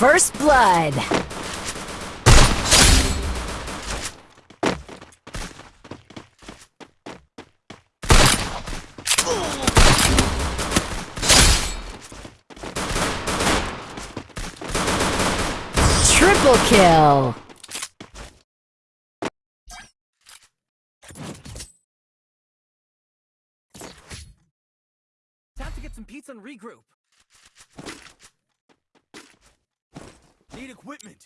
First blood. Triple kill. Time to get some pizza and regroup. Need equipment.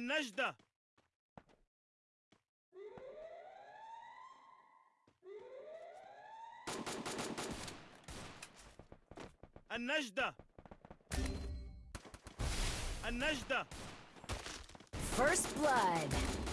النجدة. النجدة. النجدة. First blood.